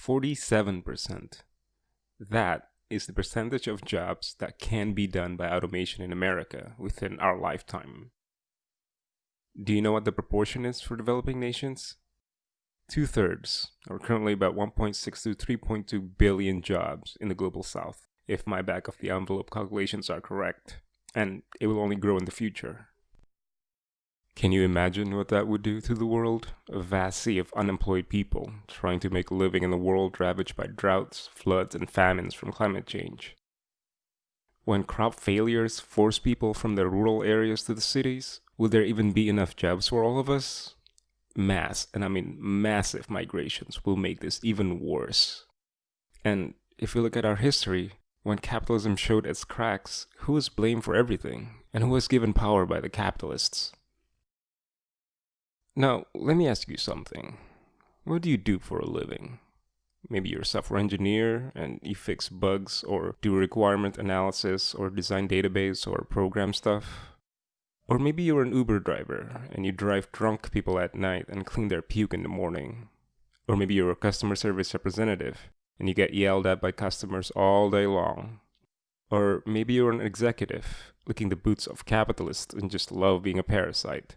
47%. That is the percentage of jobs that can be done by automation in America within our lifetime. Do you know what the proportion is for developing nations? Two thirds, or currently about 1.6 to 3.2 billion jobs in the global south, if my back of the envelope calculations are correct, and it will only grow in the future. Can you imagine what that would do to the world? A vast sea of unemployed people trying to make a living in a world ravaged by droughts, floods, and famines from climate change. When crop failures force people from their rural areas to the cities, will there even be enough jobs for all of us? Mass, and I mean massive migrations, will make this even worse. And if we look at our history, when capitalism showed its cracks, who was blamed for everything? And who was given power by the capitalists? Now, let me ask you something. What do you do for a living? Maybe you're a software engineer and you fix bugs or do requirement analysis or design database or program stuff. Or maybe you're an Uber driver and you drive drunk people at night and clean their puke in the morning. Or maybe you're a customer service representative and you get yelled at by customers all day long. Or maybe you're an executive, licking the boots of capitalists and just love being a parasite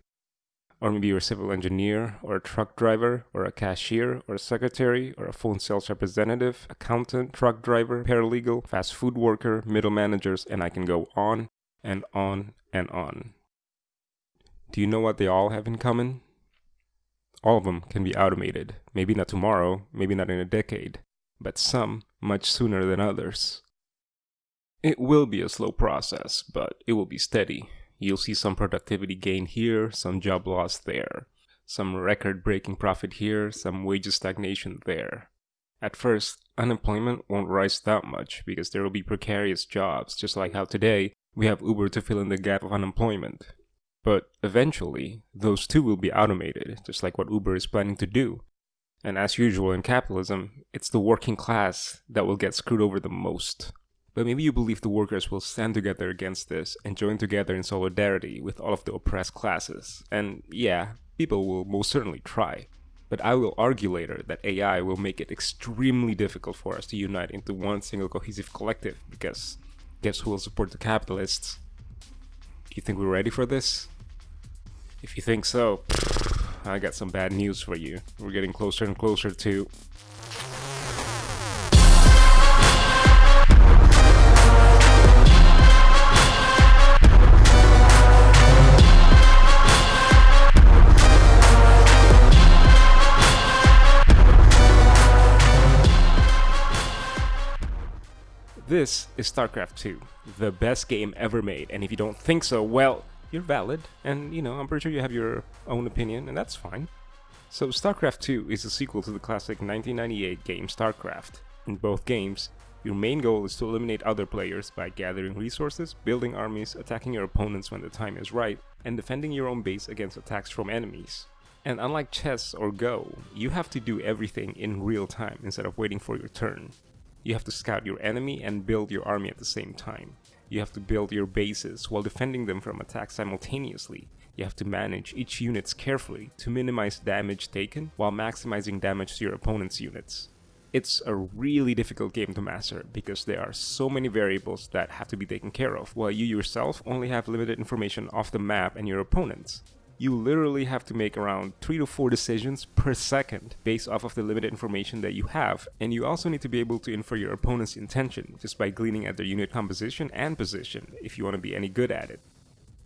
or maybe you're a civil engineer, or a truck driver, or a cashier, or a secretary, or a phone sales representative, accountant, truck driver, paralegal, fast food worker, middle managers, and I can go on and on and on. Do you know what they all have in common? All of them can be automated. Maybe not tomorrow, maybe not in a decade, but some much sooner than others. It will be a slow process, but it will be steady. You'll see some productivity gain here, some job loss there, some record breaking profit here, some wages stagnation there. At first, unemployment won't rise that much because there will be precarious jobs, just like how today we have Uber to fill in the gap of unemployment. But eventually, those too will be automated, just like what Uber is planning to do. And as usual in capitalism, it's the working class that will get screwed over the most. But maybe you believe the workers will stand together against this and join together in solidarity with all of the oppressed classes. And yeah, people will most certainly try. But I will argue later that AI will make it extremely difficult for us to unite into one single cohesive collective because guess who will support the capitalists? Do you think we're ready for this? If you think so, I got some bad news for you. We're getting closer and closer to This is StarCraft 2, the best game ever made, and if you don't think so, well, you're valid, and you know, I'm pretty sure you have your own opinion, and that's fine. So StarCraft 2 is a sequel to the classic 1998 game StarCraft. In both games, your main goal is to eliminate other players by gathering resources, building armies, attacking your opponents when the time is right, and defending your own base against attacks from enemies. And unlike chess or Go, you have to do everything in real time instead of waiting for your turn. You have to scout your enemy and build your army at the same time. You have to build your bases while defending them from attacks simultaneously. You have to manage each units carefully to minimize damage taken while maximizing damage to your opponent's units. It's a really difficult game to master because there are so many variables that have to be taken care of while you yourself only have limited information off the map and your opponents you literally have to make around 3 to 4 decisions per second based off of the limited information that you have. And you also need to be able to infer your opponent's intention just by gleaning at their unit composition and position if you want to be any good at it.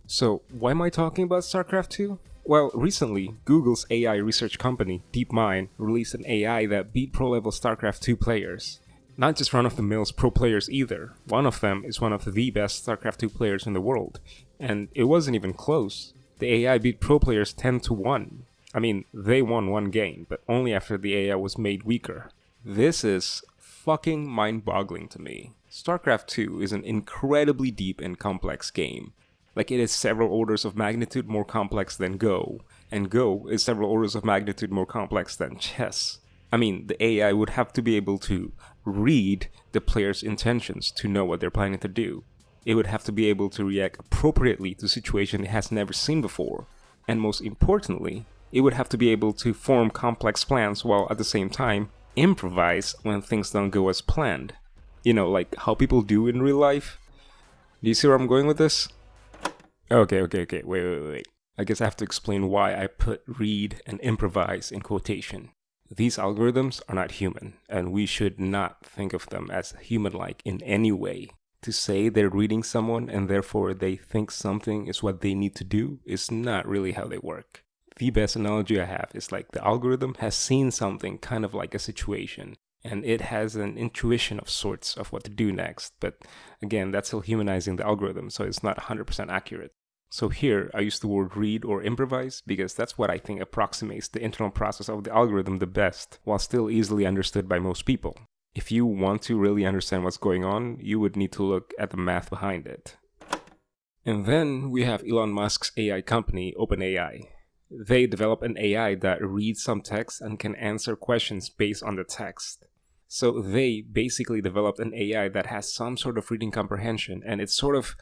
So why am I talking about StarCraft 2? Well, recently, Google's AI research company, DeepMind, released an AI that beat pro-level StarCraft 2 players. Not just run-of-the-mills pro players either. One of them is one of the best StarCraft 2 players in the world. And it wasn't even close the AI beat pro players 10 to 1. I mean, they won one game, but only after the AI was made weaker. This is fucking mind boggling to me. StarCraft 2 is an incredibly deep and complex game. Like, it is several orders of magnitude more complex than Go, and Go is several orders of magnitude more complex than chess. I mean, the AI would have to be able to read the player's intentions to know what they're planning to do it would have to be able to react appropriately to situations it has never seen before. And most importantly, it would have to be able to form complex plans while at the same time improvise when things don't go as planned. You know, like how people do in real life. Do you see where I'm going with this? Okay, okay, okay, wait, wait, wait. I guess I have to explain why I put read and improvise in quotation. These algorithms are not human, and we should not think of them as human like in any way. To say they're reading someone and therefore they think something is what they need to do is not really how they work. The best analogy I have is like the algorithm has seen something kind of like a situation and it has an intuition of sorts of what to do next. But again, that's still humanizing the algorithm, so it's not 100% accurate. So here, I use the word read or improvise because that's what I think approximates the internal process of the algorithm the best, while still easily understood by most people. If you want to really understand what's going on, you would need to look at the math behind it. And then we have Elon Musk's AI company, OpenAI. They develop an AI that reads some text and can answer questions based on the text. So they basically developed an AI that has some sort of reading comprehension and it sort of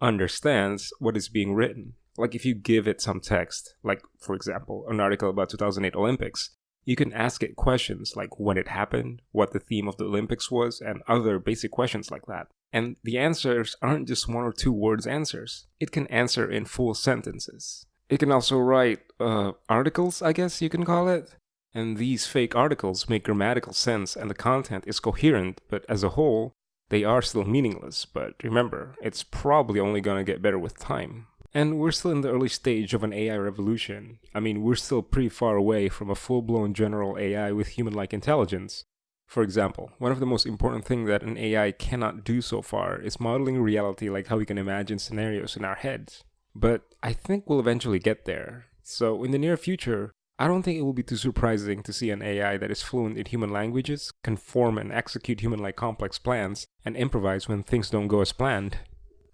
understands what is being written. Like if you give it some text, like for example, an article about 2008 Olympics, you can ask it questions like when it happened, what the theme of the Olympics was, and other basic questions like that. And the answers aren't just one or two words answers. It can answer in full sentences. It can also write uh, articles, I guess you can call it. And these fake articles make grammatical sense and the content is coherent, but as a whole, they are still meaningless. But remember, it's probably only gonna get better with time. And we're still in the early stage of an AI revolution. I mean, we're still pretty far away from a full-blown general AI with human-like intelligence. For example, one of the most important things that an AI cannot do so far is modeling reality like how we can imagine scenarios in our heads. But I think we'll eventually get there. So in the near future, I don't think it will be too surprising to see an AI that is fluent in human languages, can form and execute human-like complex plans, and improvise when things don't go as planned.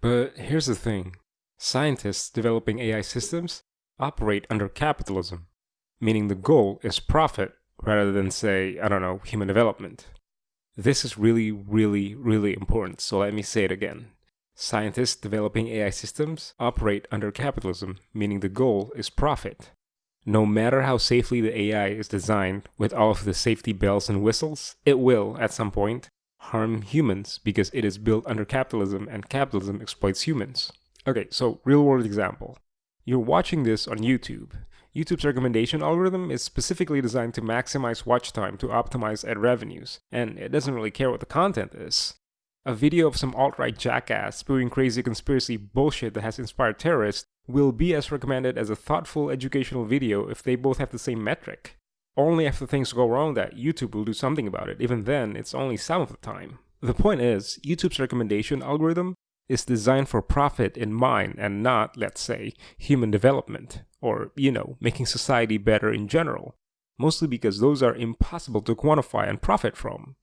But here's the thing. Scientists developing AI systems operate under capitalism, meaning the goal is profit rather than, say, I don't know, human development. This is really, really, really important, so let me say it again. Scientists developing AI systems operate under capitalism, meaning the goal is profit no matter how safely the AI is designed with all of the safety bells and whistles, it will, at some point, harm humans because it is built under capitalism and capitalism exploits humans. Okay, so real world example. You're watching this on YouTube. YouTube's recommendation algorithm is specifically designed to maximize watch time to optimize ad revenues, and it doesn't really care what the content is. A video of some alt-right jackass spewing crazy conspiracy bullshit that has inspired terrorists will be as recommended as a thoughtful educational video if they both have the same metric. Only after things go wrong that YouTube will do something about it, even then, it's only some of the time. The point is, YouTube's recommendation algorithm is designed for profit in mind and not, let's say, human development, or, you know, making society better in general. Mostly because those are impossible to quantify and profit from.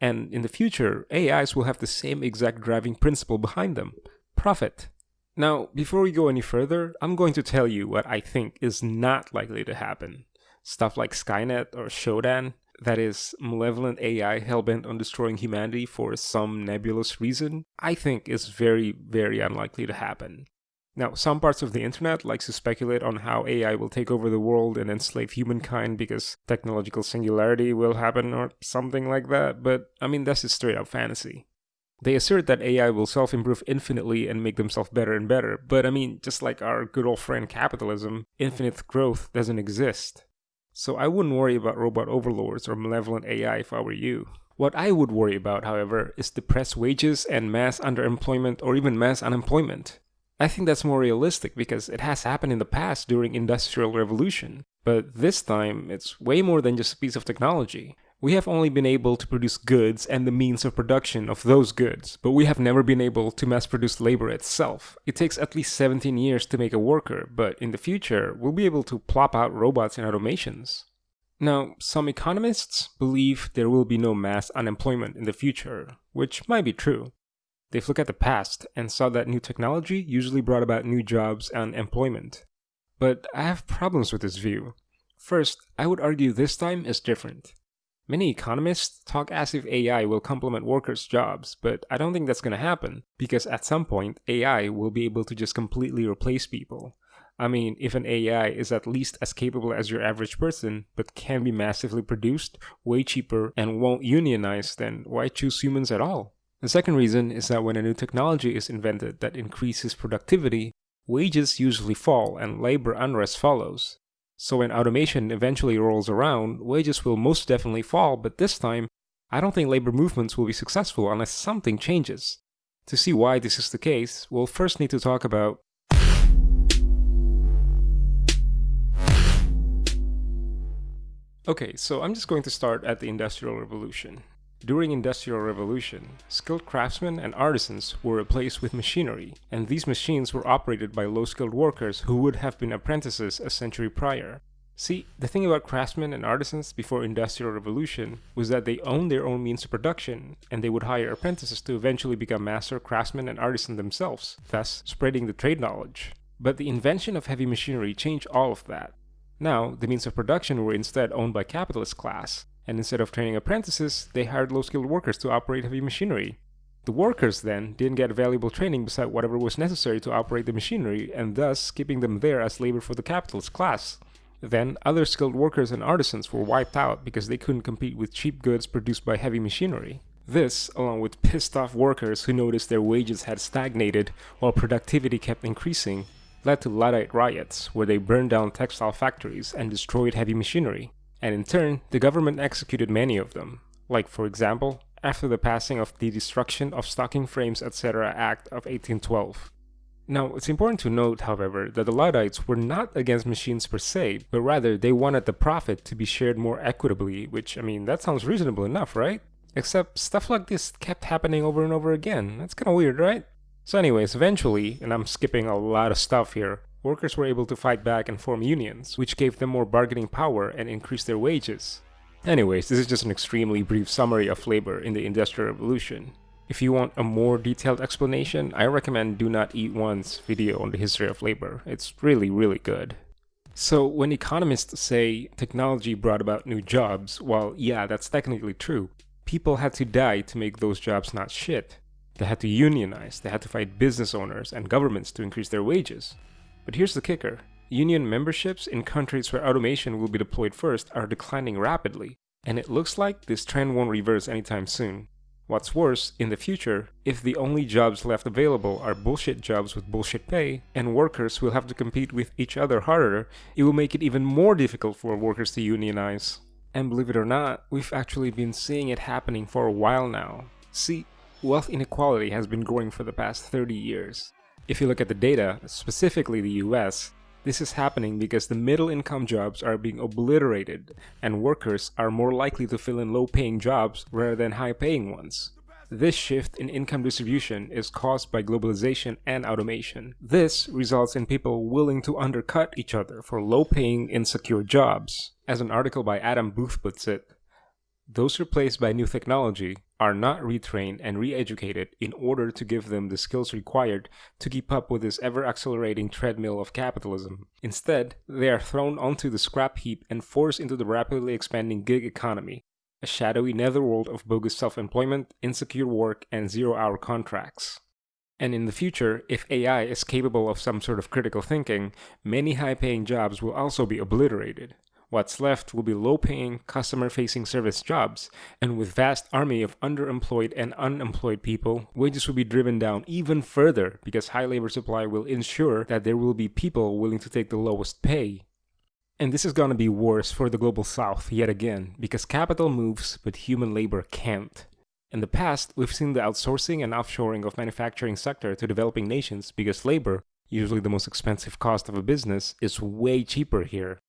And in the future, AIs will have the same exact driving principle behind them profit. Now, before we go any further, I'm going to tell you what I think is not likely to happen. Stuff like Skynet or Shodan, that is, malevolent AI hellbent on destroying humanity for some nebulous reason, I think is very, very unlikely to happen. Now, some parts of the internet likes to speculate on how AI will take over the world and enslave humankind because technological singularity will happen or something like that, but I mean, that's just straight up fantasy. They assert that AI will self improve infinitely and make themselves better and better, but I mean, just like our good old friend capitalism, infinite growth doesn't exist. So I wouldn't worry about robot overlords or malevolent AI if I were you. What I would worry about, however, is depressed wages and mass underemployment or even mass unemployment. I think that's more realistic because it has happened in the past during industrial revolution. But this time, it's way more than just a piece of technology. We have only been able to produce goods and the means of production of those goods, but we have never been able to mass produce labor itself. It takes at least 17 years to make a worker, but in the future, we'll be able to plop out robots and automations. Now, some economists believe there will be no mass unemployment in the future, which might be true. They've looked at the past and saw that new technology usually brought about new jobs and employment. But I have problems with this view. First, I would argue this time is different. Many economists talk as if AI will complement workers' jobs, but I don't think that's going to happen, because at some point, AI will be able to just completely replace people. I mean, if an AI is at least as capable as your average person, but can be massively produced, way cheaper, and won't unionize, then why choose humans at all? The second reason is that when a new technology is invented that increases productivity, wages usually fall and labor unrest follows. So when automation eventually rolls around, wages will most definitely fall, but this time, I don't think labor movements will be successful unless something changes. To see why this is the case, we'll first need to talk about Okay, so I'm just going to start at the Industrial Revolution. During Industrial Revolution, skilled craftsmen and artisans were replaced with machinery, and these machines were operated by low-skilled workers who would have been apprentices a century prior. See, the thing about craftsmen and artisans before Industrial Revolution was that they owned their own means of production, and they would hire apprentices to eventually become master craftsmen and artisans themselves, thus spreading the trade knowledge. But the invention of heavy machinery changed all of that. Now, the means of production were instead owned by capitalist class, and instead of training apprentices, they hired low-skilled workers to operate heavy machinery. The workers then didn't get valuable training beside whatever was necessary to operate the machinery, and thus keeping them there as labor for the capitalist class. Then, other skilled workers and artisans were wiped out because they couldn't compete with cheap goods produced by heavy machinery. This, along with pissed off workers who noticed their wages had stagnated while productivity kept increasing, led to Luddite riots, where they burned down textile factories and destroyed heavy machinery. And in turn, the government executed many of them, like for example, after the passing of the Destruction of Stocking Frames etc. Act of 1812. Now, it's important to note, however, that the Luddites were not against machines per se, but rather they wanted the profit to be shared more equitably, which, I mean, that sounds reasonable enough, right? Except stuff like this kept happening over and over again. That's kinda weird, right? So anyways, eventually, and I'm skipping a lot of stuff here, workers were able to fight back and form unions, which gave them more bargaining power and increased their wages. Anyways, this is just an extremely brief summary of labor in the Industrial Revolution. If you want a more detailed explanation, I recommend Do Not Eat One's video on the history of labor. It's really, really good. So when economists say technology brought about new jobs, well, yeah, that's technically true. People had to die to make those jobs not shit. They had to unionize, they had to fight business owners and governments to increase their wages. But here's the kicker. Union memberships in countries where automation will be deployed first are declining rapidly, and it looks like this trend won't reverse anytime soon. What's worse, in the future, if the only jobs left available are bullshit jobs with bullshit pay, and workers will have to compete with each other harder, it will make it even more difficult for workers to unionize. And believe it or not, we've actually been seeing it happening for a while now. See, wealth inequality has been growing for the past 30 years. If you look at the data, specifically the US, this is happening because the middle income jobs are being obliterated and workers are more likely to fill in low paying jobs rather than high paying ones. This shift in income distribution is caused by globalization and automation. This results in people willing to undercut each other for low paying, insecure jobs. As an article by Adam Booth puts it, those replaced by new technology are not retrained and re-educated in order to give them the skills required to keep up with this ever-accelerating treadmill of capitalism. Instead, they are thrown onto the scrap heap and forced into the rapidly expanding gig economy, a shadowy netherworld of bogus self-employment, insecure work, and zero-hour contracts. And in the future, if AI is capable of some sort of critical thinking, many high-paying jobs will also be obliterated. What's left will be low-paying, customer-facing service jobs, and with vast army of underemployed and unemployed people, wages will be driven down even further because high labor supply will ensure that there will be people willing to take the lowest pay. And this is gonna be worse for the global south yet again, because capital moves but human labor can't. In the past, we've seen the outsourcing and offshoring of manufacturing sector to developing nations because labor, usually the most expensive cost of a business, is way cheaper here.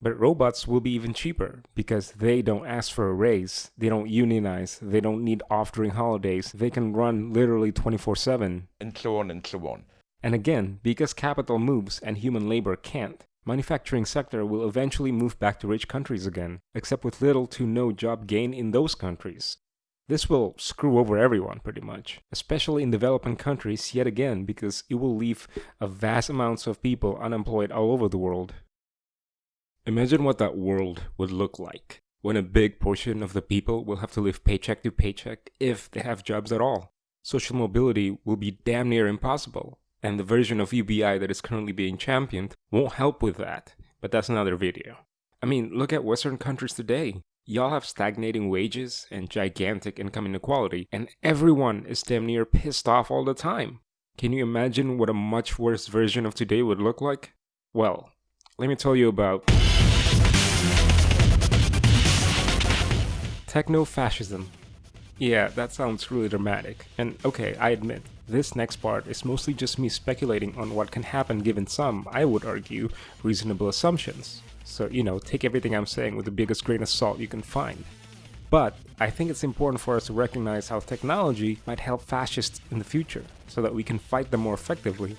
But robots will be even cheaper because they don't ask for a raise, they don't unionize, they don't need off during holidays, they can run literally 24 7. And so on and so on. And again, because capital moves and human labor can't, manufacturing sector will eventually move back to rich countries again, except with little to no job gain in those countries. This will screw over everyone pretty much, especially in developing countries yet again because it will leave a vast amounts of people unemployed all over the world. Imagine what that world would look like when a big portion of the people will have to live paycheck to paycheck if they have jobs at all. Social mobility will be damn near impossible, And the version of UBI that is currently being championed won't help with that, but that's another video. I mean, look at Western countries today. Y'all have stagnating wages and gigantic income inequality, and everyone is damn near pissed off all the time. Can you imagine what a much worse version of today would look like? Well, let me tell you about techno-fascism. Yeah, that sounds really dramatic. And okay, I admit, this next part is mostly just me speculating on what can happen given some, I would argue, reasonable assumptions. So, you know, take everything I'm saying with the biggest grain of salt you can find. But I think it's important for us to recognize how technology might help fascists in the future, so that we can fight them more effectively.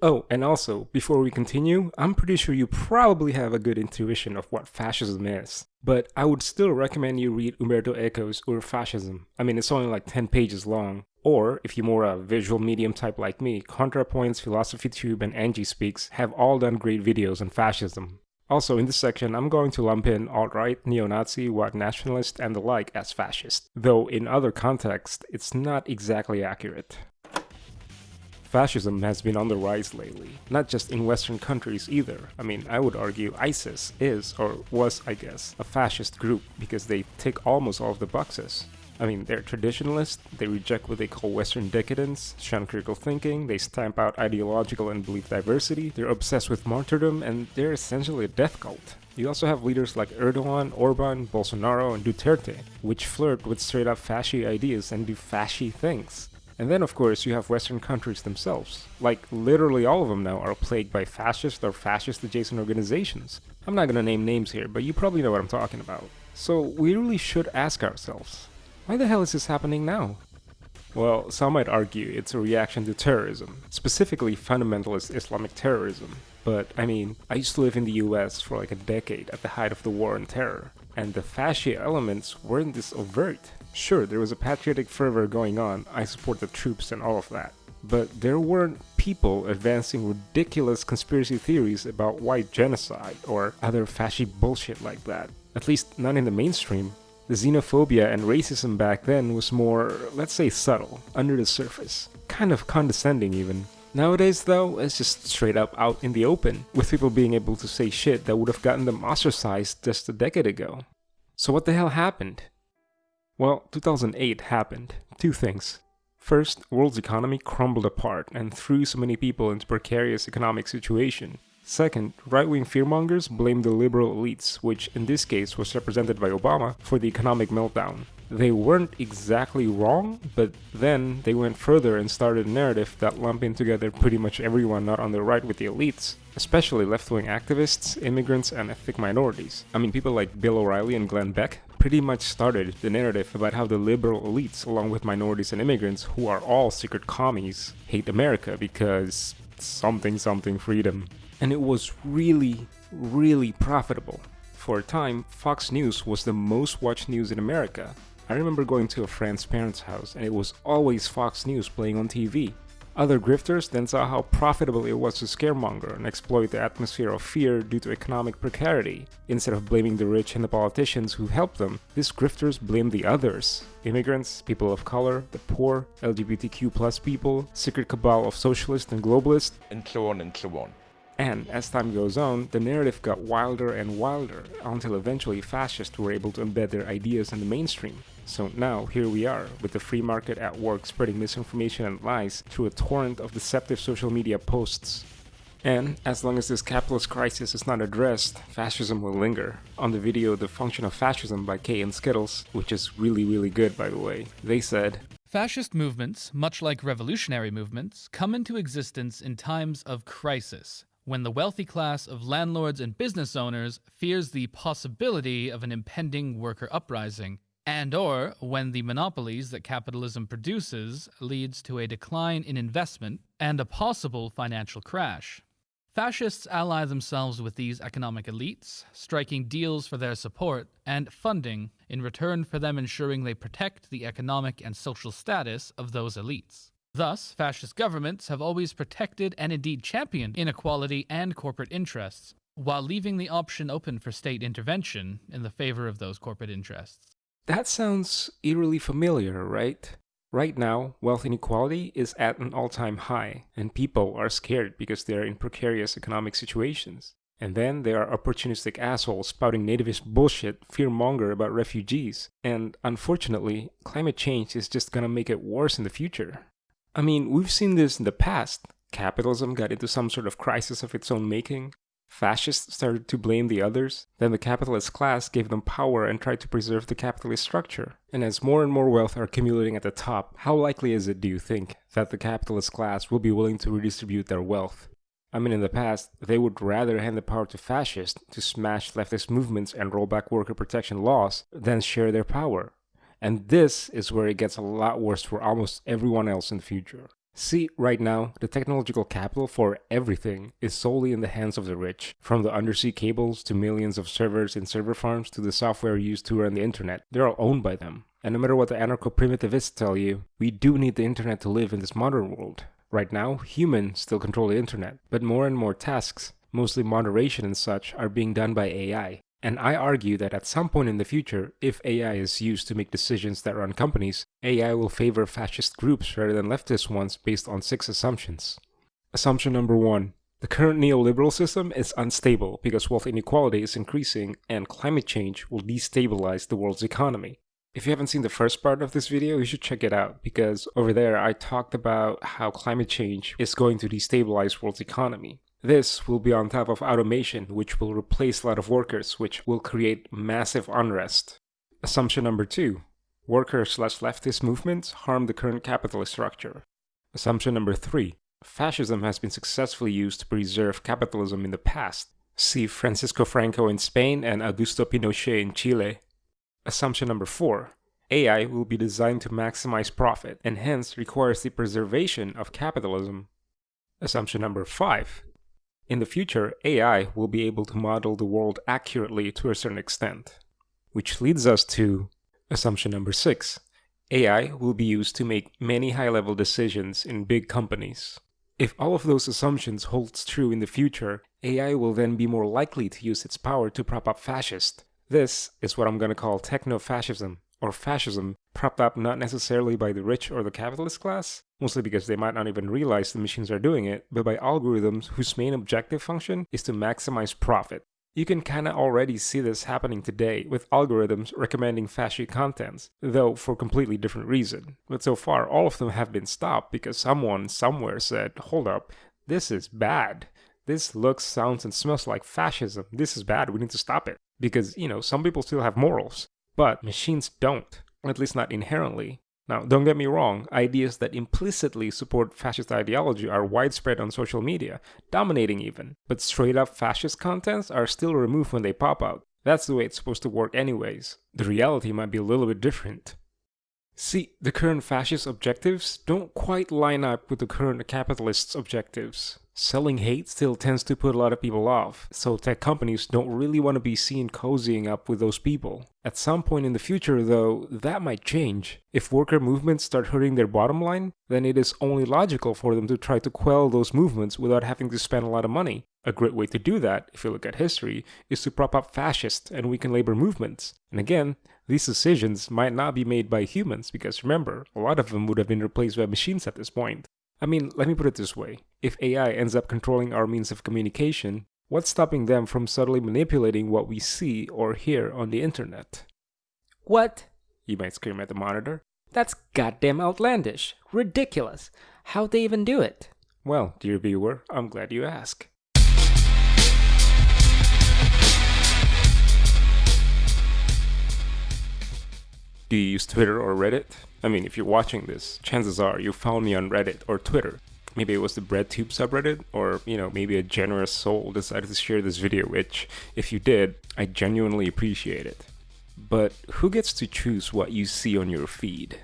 Oh, and also, before we continue, I'm pretty sure you probably have a good intuition of what fascism is. But I would still recommend you read Umberto Eco's Ur Fascism. I mean, it's only like 10 pages long. Or, if you're more a visual medium type like me, ContraPoints, Philosophy Tube, and Angie Speaks have all done great videos on fascism. Also, in this section, I'm going to lump in alt-right, neo-Nazi, white nationalist, and the like as fascist, though in other contexts, it's not exactly accurate. Fascism has been on the rise lately, not just in Western countries either. I mean, I would argue ISIS is, or was I guess, a fascist group because they tick almost all of the boxes. I mean, they're traditionalist, they reject what they call Western decadence, shun critical thinking, they stamp out ideological and belief diversity, they're obsessed with martyrdom, and they're essentially a death cult. You also have leaders like Erdogan, Orban, Bolsonaro, and Duterte, which flirt with straight up fasci ideas and do fasci things. And then, of course, you have Western countries themselves. Like, literally all of them now are plagued by fascist or fascist adjacent organizations. I'm not gonna name names here, but you probably know what I'm talking about. So, we really should ask ourselves why the hell is this happening now? Well, some might argue it's a reaction to terrorism, specifically fundamentalist Islamic terrorism. But, I mean, I used to live in the US for like a decade at the height of the war on terror, and the fascist elements weren't this overt. Sure, there was a patriotic fervor going on, I support the troops and all of that. But there weren't people advancing ridiculous conspiracy theories about white genocide or other fascist bullshit like that. At least none in the mainstream. The xenophobia and racism back then was more, let's say subtle, under the surface. Kind of condescending even. Nowadays though, it's just straight up out in the open, with people being able to say shit that would have gotten them ostracized just a decade ago. So what the hell happened? Well, 2008 happened. Two things. First, world's economy crumbled apart and threw so many people into precarious economic situation. Second, right-wing fearmongers blamed the liberal elites, which in this case was represented by Obama, for the economic meltdown. They weren't exactly wrong, but then they went further and started a narrative that lumped together pretty much everyone not on the right with the elites, especially left-wing activists, immigrants, and ethnic minorities. I mean, people like Bill O'Reilly and Glenn Beck pretty much started the narrative about how the liberal elites, along with minorities and immigrants, who are all secret commies, hate America because something something freedom and it was really, really profitable. For a time, Fox News was the most watched news in America. I remember going to a friend's parents' house and it was always Fox News playing on TV. Other grifters then saw how profitable it was to scaremonger and exploit the atmosphere of fear due to economic precarity. Instead of blaming the rich and the politicians who helped them, these grifters blamed the others. Immigrants, people of color, the poor, LGBTQ plus people, secret cabal of socialists and globalists, and so on and so on. And as time goes on, the narrative got wilder and wilder until eventually fascists were able to embed their ideas in the mainstream. So now, here we are, with the free market at work spreading misinformation and lies through a torrent of deceptive social media posts. And as long as this capitalist crisis is not addressed, fascism will linger. On the video The Function of Fascism by Kay and Skittles, which is really really good by the way, they said, Fascist movements, much like revolutionary movements, come into existence in times of crisis, when the wealthy class of landlords and business owners fears the possibility of an impending worker uprising, and or when the monopolies that capitalism produces leads to a decline in investment and a possible financial crash. Fascists ally themselves with these economic elites, striking deals for their support and funding in return for them ensuring they protect the economic and social status of those elites. Thus, fascist governments have always protected and indeed championed inequality and corporate interests, while leaving the option open for state intervention in the favor of those corporate interests. That sounds eerily familiar, right? Right now, wealth inequality is at an all time high, and people are scared because they are in precarious economic situations. And then there are opportunistic assholes spouting nativist bullshit, fearmonger about refugees. And unfortunately, climate change is just gonna make it worse in the future. I mean, we've seen this in the past. Capitalism got into some sort of crisis of its own making. Fascists started to blame the others. Then the capitalist class gave them power and tried to preserve the capitalist structure. And as more and more wealth are accumulating at the top, how likely is it, do you think, that the capitalist class will be willing to redistribute their wealth? I mean, in the past, they would rather hand the power to fascists to smash leftist movements and roll back worker protection laws than share their power. And this is where it gets a lot worse for almost everyone else in the future. See, right now, the technological capital for everything is solely in the hands of the rich. From the undersea cables to millions of servers in server farms to the software used to run the internet, they're all owned by them. And no matter what the anarcho primitivists tell you, we do need the internet to live in this modern world. Right now, humans still control the internet, but more and more tasks, mostly moderation and such, are being done by AI. And I argue that at some point in the future, if AI is used to make decisions that run companies, AI will favor fascist groups rather than leftist ones based on six assumptions. Assumption number one the current neoliberal system is unstable because wealth inequality is increasing and climate change will destabilize the world's economy. If you haven't seen the first part of this video, you should check it out because over there I talked about how climate change is going to destabilize the world's economy. This will be on top of automation, which will replace a lot of workers, which will create massive unrest. Assumption number two, worker slash leftist movements harm the current capitalist structure. Assumption number three, fascism has been successfully used to preserve capitalism in the past. See Francisco Franco in Spain and Augusto Pinochet in Chile. Assumption number four AI will be designed to maximize profit and hence requires the preservation of capitalism. Assumption number five in the future, AI will be able to model the world accurately to a certain extent. Which leads us to assumption number six AI will be used to make many high level decisions in big companies. If all of those assumptions holds true in the future, AI will then be more likely to use its power to prop up fascists, this is what I'm going to call techno-fascism, or fascism, propped up not necessarily by the rich or the capitalist class, mostly because they might not even realize the machines are doing it, but by algorithms whose main objective function is to maximize profit. You can kinda already see this happening today with algorithms recommending fascist contents, though for completely different reason. But so far, all of them have been stopped because someone somewhere said, hold up, this is bad. This looks, sounds, and smells like fascism. This is bad, we need to stop it because, you know, some people still have morals, but machines don't, at least not inherently. Now, don't get me wrong, ideas that implicitly support fascist ideology are widespread on social media, dominating even, but straight up fascist contents are still removed when they pop out. That's the way it's supposed to work, anyways. The reality might be a little bit different. See, the current fascist objectives don't quite line up with the current capitalists' objectives. Selling hate still tends to put a lot of people off, so tech companies don't really want to be seen cozying up with those people. At some point in the future, though, that might change. If worker movements start hurting their bottom line, then it is only logical for them to try to quell those movements without having to spend a lot of money. A great way to do that, if you look at history, is to prop up fascist and weaken labor movements. And again, these decisions might not be made by humans because remember, a lot of them would have been replaced by machines at this point. I mean, let me put it this way. If AI ends up controlling our means of communication, what's stopping them from subtly manipulating what we see or hear on the internet? What? You might scream at the monitor. That's goddamn outlandish. Ridiculous. How'd they even do it? Well, dear viewer, I'm glad you ask. Do you use Twitter or Reddit? I mean, if you're watching this, chances are you found me on Reddit or Twitter. Maybe it was the BreadTube subreddit, or, you know, maybe a generous soul decided to share this video, which, if you did, I genuinely appreciate it. But who gets to choose what you see on your feed?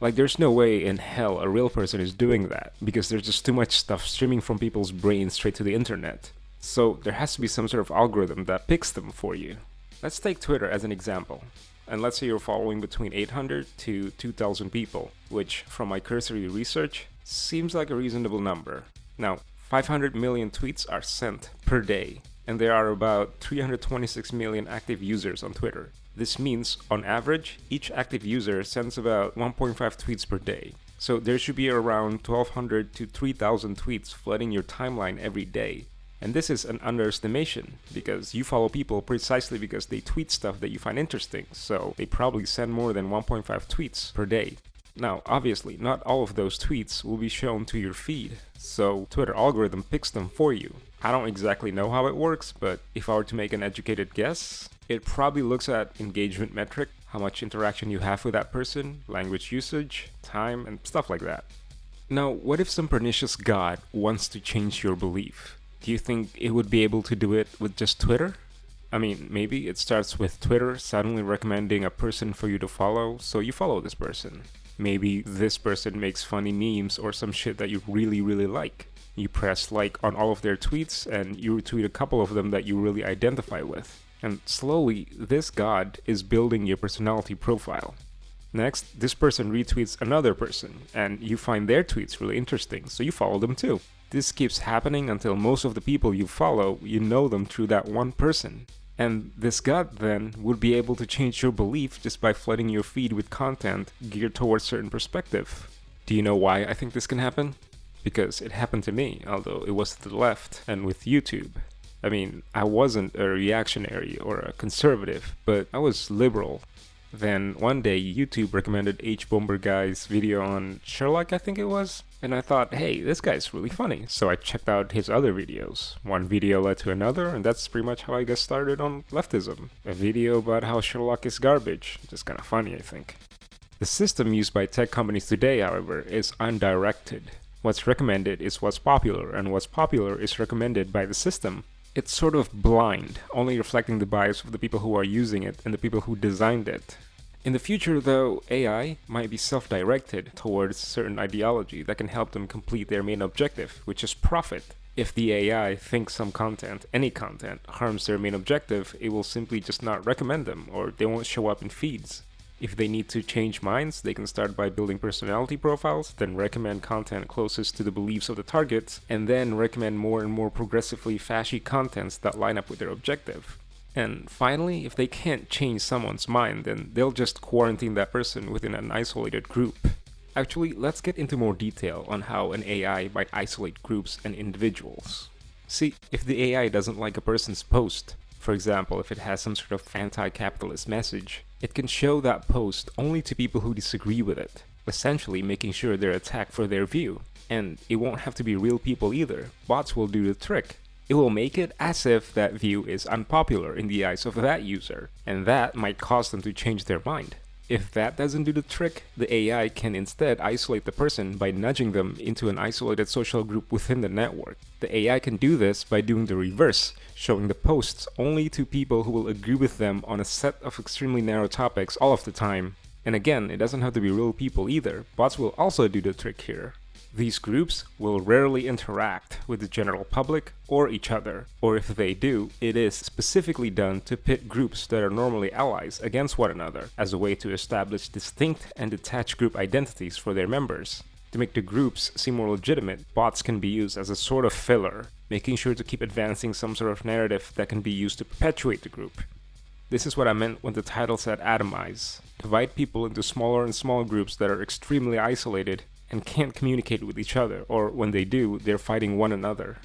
Like, there's no way in hell a real person is doing that, because there's just too much stuff streaming from people's brains straight to the internet. So, there has to be some sort of algorithm that picks them for you. Let's take Twitter as an example and let's say you're following between 800 to 2000 people, which from my cursory research seems like a reasonable number. Now, 500 million tweets are sent per day. and there are about 326 million active users on Twitter. This means, on average, each active user sends about 1.5 tweets per day. So there should be around 1200 to 3000 tweets flooding your timeline every day. And this is an underestimation because you follow people precisely because they tweet stuff that you find interesting, so they probably send more than 1.5 tweets per day. Now, obviously, not all of those tweets will be shown to your feed, so Twitter algorithm picks them for you. I don't exactly know how it works, but if I were to make an educated guess, it probably looks at engagement metric, how much interaction you have with that person, language usage, time, and stuff like that. Now, what if some pernicious god wants to change your belief? Do you think it would be able to do it with just Twitter? I mean, maybe it starts with Twitter suddenly recommending a person for you to follow, so you follow this person. Maybe this person makes funny memes or some shit that you really, really like. You press like on all of their tweets and you retweet a couple of them that you really identify with. And slowly, this god is building your personality profile. Next, this person retweets another person, and you find their tweets really interesting, so you follow them too. This keeps happening until most of the people you follow, you know them through that one person. And this god then would be able to change your belief just by flooding your feed with content geared towards certain perspective. Do you know why I think this can happen? Because it happened to me, although it was to the left and with YouTube. I mean, I wasn't a reactionary or a conservative, but I was liberal. Then one day YouTube recommended Hbomberguy's video on Sherlock, I think it was. And I thought, hey, this guy's really funny. So I checked out his other videos. One video led to another, and that's pretty much how I got started on leftism. A video about how Sherlock is garbage. Just kinda funny, I think. The system used by tech companies today, however, is undirected. What's recommended is what's popular, and what's popular is recommended by the system. It's sort of blind, only reflecting the bias of the people who are using it and the people who designed it. In the future, though, AI might be self-directed towards certain ideology that can help them complete their main objective, which is profit. If the AI thinks some content, any content, harms their main objective, it will simply just not recommend them, or they won't show up in feeds. If they need to change minds, they can start by building personality profiles, then recommend content closest to the beliefs of the targets, and then recommend more and more progressively fashy contents that line up with their objective. And finally, if they can't change someone's mind, then they'll just quarantine that person within an isolated group. Actually, let's get into more detail on how an AI might isolate groups and individuals. See, if the AI doesn't like a person's post, for example, if it has some sort of anti-capitalist message, it can show that post only to people who disagree with it, essentially making sure they're attacked for their view. And it won't have to be real people either, bots will do the trick. It will make it as if that view is unpopular in the eyes of that user, and that might cause them to change their mind. If that doesn't do the trick, the AI can instead isolate the person by nudging them into an isolated social group within the network. The AI can do this by doing the reverse, showing the posts only to people who will agree with them on a set of extremely narrow topics all of the time. And again, it doesn't have to be real people either, bots will also do the trick here. These groups will rarely interact with the general public or each other, or if they do, it is specifically done to pit groups that are normally allies against one another as a way to establish distinct and detached group identities for their members. To make the groups seem more legitimate, bots can be used as a sort of filler, making sure to keep advancing some sort of narrative that can be used to perpetuate the group. This is what I meant when the title said atomize. Divide people into smaller and smaller groups that are extremely isolated and can't communicate with each other, or when they do, they're fighting one another.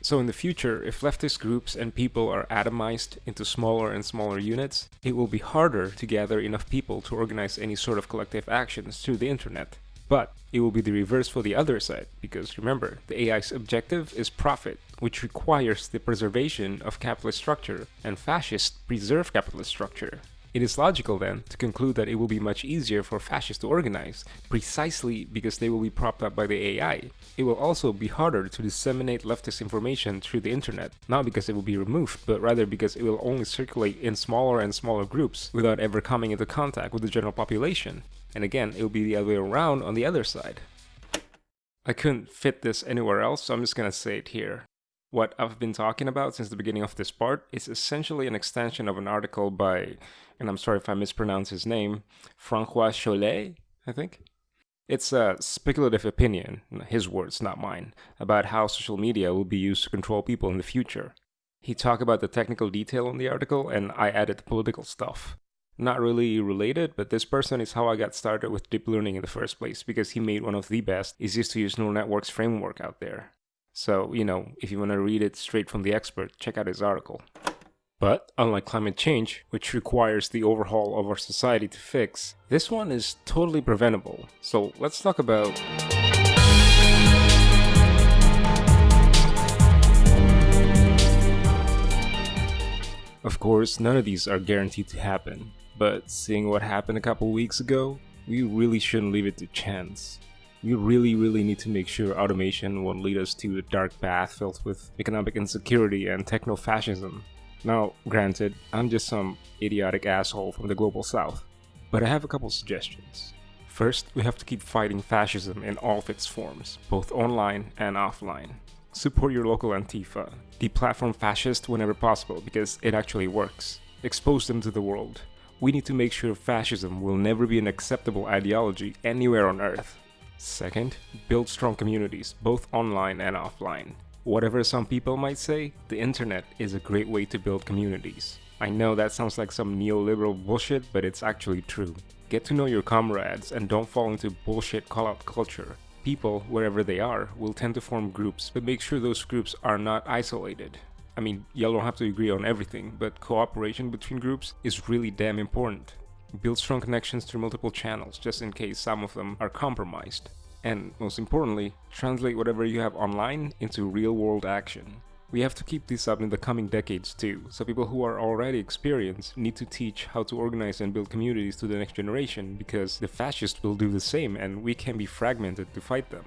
So in the future, if leftist groups and people are atomized into smaller and smaller units, it will be harder to gather enough people to organize any sort of collective actions through the internet. But it will be the reverse for the other side, because remember, the AI's objective is profit, which requires the preservation of capitalist structure, and fascists preserve capitalist structure. It is logical then to conclude that it will be much easier for fascists to organize, precisely because they will be propped up by the AI. It will also be harder to disseminate leftist information through the internet, not because it will be removed, but rather because it will only circulate in smaller and smaller groups without ever coming into contact with the general population. And again, it will be the other way around on the other side. I couldn't fit this anywhere else, so I'm just gonna say it here. What I've been talking about since the beginning of this part is essentially an extension of an article by, and I'm sorry if I mispronounce his name, Francois Chollet, I think. It's a speculative opinion, his words, not mine, about how social media will be used to control people in the future. He talked about the technical detail in the article, and I added the political stuff. Not really related, but this person is how I got started with deep learning in the first place because he made one of the best, easiest to use neural networks framework out there. So, you know, if you want to read it straight from the expert, check out his article. But unlike climate change, which requires the overhaul of our society to fix, this one is totally preventable. So let's talk about Of course, none of these are guaranteed to happen, but seeing what happened a couple weeks ago, we really shouldn't leave it to chance. We really, really need to make sure automation won't lead us to a dark path filled with economic insecurity and techno fascism. Now, granted, I'm just some idiotic asshole from the global south, but I have a couple suggestions. First, we have to keep fighting fascism in all of its forms, both online and offline. Support your local Antifa. Deplatform fascists whenever possible because it actually works. Expose them to the world. We need to make sure fascism will never be an acceptable ideology anywhere on earth. Second, build strong communities, both online and offline. Whatever some people might say, the internet is a great way to build communities. I know that sounds like some neoliberal bullshit, but it's actually true. Get to know your comrades and don't fall into bullshit call-out culture people, wherever they are, will tend to form groups, but make sure those groups are not isolated. I mean, y'all don't have to agree on everything, but cooperation between groups is really damn important. Build strong connections through multiple channels, just in case some of them are compromised. And most importantly, translate whatever you have online into real world action. We have to keep this up in the coming decades too, so people who are already experienced need to teach how to organize and build communities to the next generation because the fascists will do the same and we can be fragmented to fight them.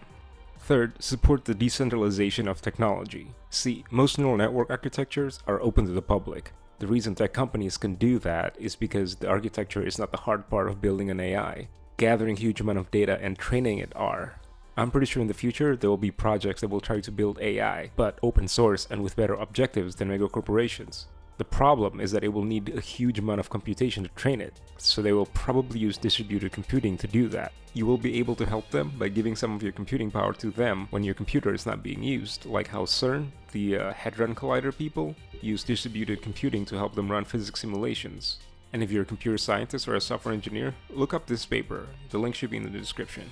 Third, support the decentralization of technology. See, most neural network architectures are open to the public. The reason tech companies can do that is because the architecture is not the hard part of building an AI. Gathering huge amount of data and training it are. I'm pretty sure in the future there will be projects that will try to build AI, but open source and with better objectives than mega corporations. The problem is that it will need a huge amount of computation to train it, so they will probably use distributed computing to do that. You will be able to help them by giving some of your computing power to them when your computer is not being used, like how CERN, the uh, Hadron Collider people, use distributed computing to help them run physics simulations. And if you're a computer scientist or a software engineer, look up this paper, the link should be in the description.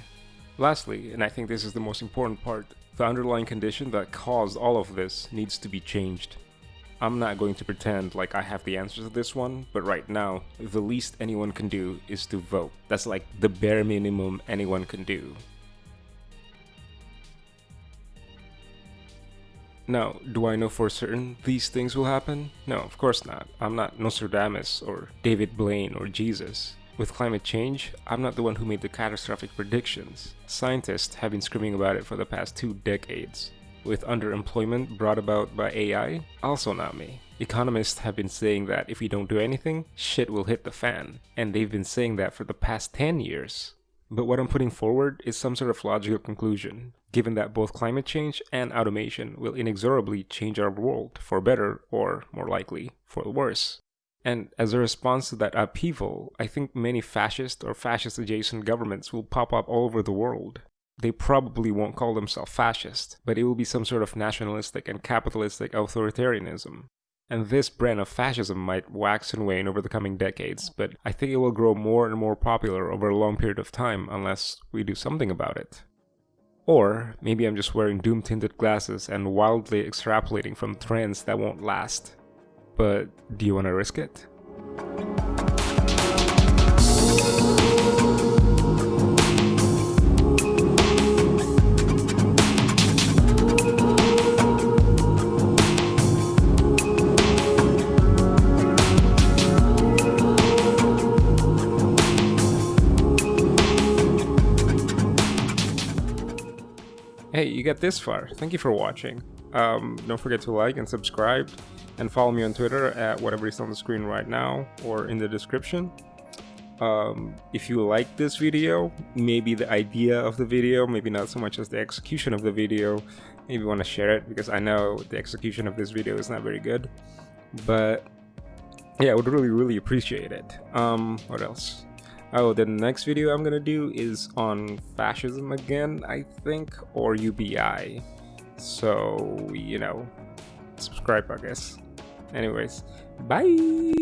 Lastly, and I think this is the most important part, the underlying condition that caused all of this needs to be changed. I'm not going to pretend like I have the answers to this one, but right now, the least anyone can do is to vote. That's like the bare minimum anyone can do. Now, do I know for certain these things will happen? No, of course not. I'm not Nostradamus or David Blaine or Jesus. With climate change, I'm not the one who made the catastrophic predictions. Scientists have been screaming about it for the past two decades. With underemployment brought about by AI, also not me. Economists have been saying that if we don't do anything, shit will hit the fan. And they've been saying that for the past 10 years. But what I'm putting forward is some sort of logical conclusion, given that both climate change and automation will inexorably change our world for better or, more likely, for the worse. And as a response to that upheaval, I think many fascist or fascist adjacent governments will pop up all over the world. They probably won't call themselves fascist, but it will be some sort of nationalistic and capitalistic authoritarianism. And this brand of fascism might wax and wane over the coming decades, but I think it will grow more and more popular over a long period of time unless we do something about it. Or maybe I'm just wearing doom tinted glasses and wildly extrapolating from trends that won't last but do you want to risk it? Got this far. Thank you for watching. Um, don't forget to like and subscribe and follow me on Twitter at whatever is on the screen right now or in the description. Um, if you like this video, maybe the idea of the video, maybe not so much as the execution of the video, maybe want to share it because I know the execution of this video is not very good. But yeah, I would really, really appreciate it. Um, what else? Oh, the next video I'm gonna do is on fascism again, I think, or UBI. So, you know, subscribe, I guess. Anyways, bye.